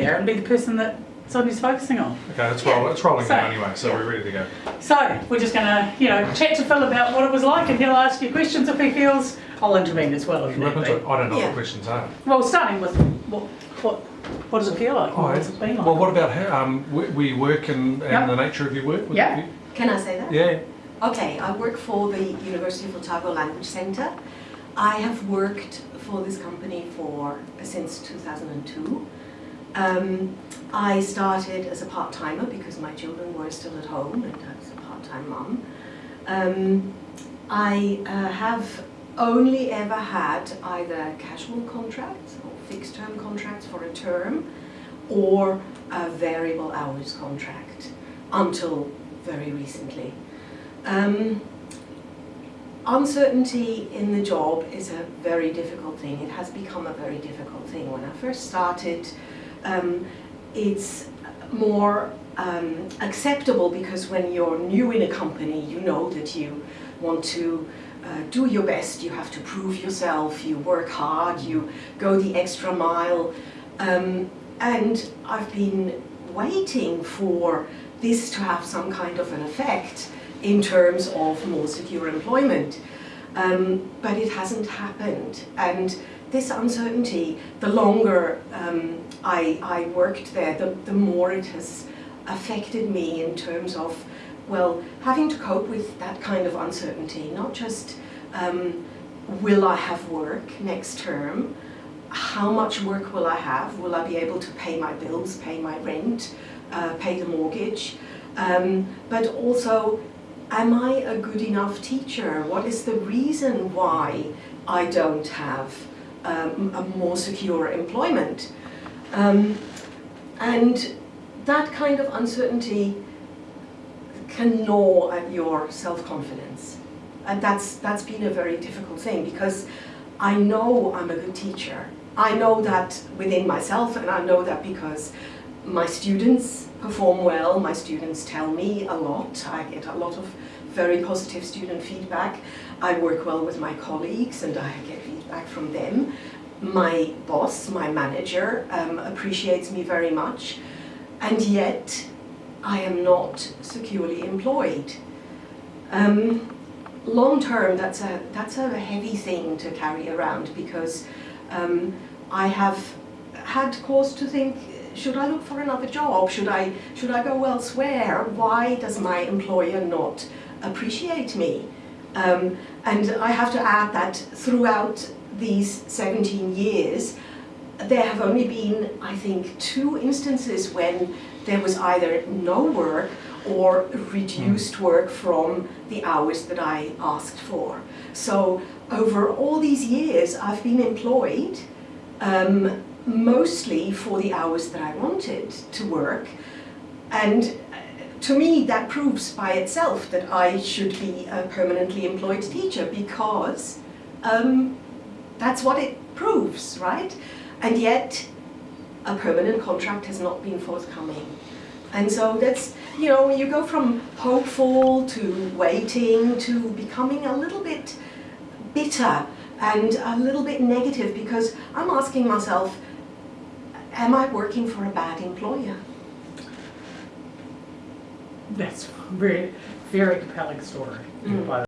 there and be the person that Sonia's focusing on. Okay, it's, roll, it's rolling So- now anyway, so we're ready to go. So we're just going to, you know, chat to Phil about what it was like, and he'll ask you questions if he feels. I'll intervene as well if need Weapons, be. I don't know what Yeah. the questions are. Well, starting with what what what does it feel like? Oh, What has it been like? well, what about how, um, we, we work and, and Yep. the nature of your work? Yeah. you- Can I say that? Yeah. Okay, I work for the University of Otago Language Centre. I have worked for this company for since 2002. Um, I started as a part-timer because my children were still at home and I was a part-time mum. Um, I uh, have only ever had either casual contracts or fixed-term contracts for a term or a variable hours contract until very recently. Um, uncertainty in the job is a very difficult thing. It has become a very difficult thing. When I first started, um, it's more um, acceptable because when you're new in a company, you know that you want to uh, do your best, you have to prove yourself, you work hard, you go the extra mile. Um, and I've been waiting for this to have some kind of an effect in terms of more secure employment. Um, but it hasn't happened. And this uncertainty, the longer um, I, I worked there, the, the more it has affected me in terms of, well, having to cope with that kind of uncertainty, not just um, will I have work next term, how much work will I have, will I be able to pay my bills, pay my rent, uh, pay the mortgage, um, but also am I a good enough teacher? What is the reason why I don't have um, a more secure employment? Um, and that kind of uncertainty can gnaw at your self-confidence. And that's, that's been a very difficult thing because I know I'm a good teacher. I know that within myself and I know that because my students perform well, my students tell me a lot, I get a lot of very positive student feedback. I work well with my colleagues and I get feedback from them. My boss, my manager, um, appreciates me very much and yet I am not securely employed. Um, long term, that's a, that's a heavy thing to carry around because um, I have had cause to think, should I look for another job? Should I, should I go elsewhere? Why does my employer not appreciate me? Um, and I have to add that throughout these 17 years, there have only been, I think, two instances when there was either no work or reduced work from the hours that I asked for. So over all these years, I've been employed um, mostly for the hours that I wanted to work. And uh, to me, that proves by itself that I should be a permanently employed teacher because um, that's what it proves, right? And yet, a permanent contract has not been forthcoming. And so that's, you know, you go from hopeful to waiting to becoming a little bit bitter and a little bit negative because I'm asking myself, am I working for a bad employer? That's very very compelling story. Mm. By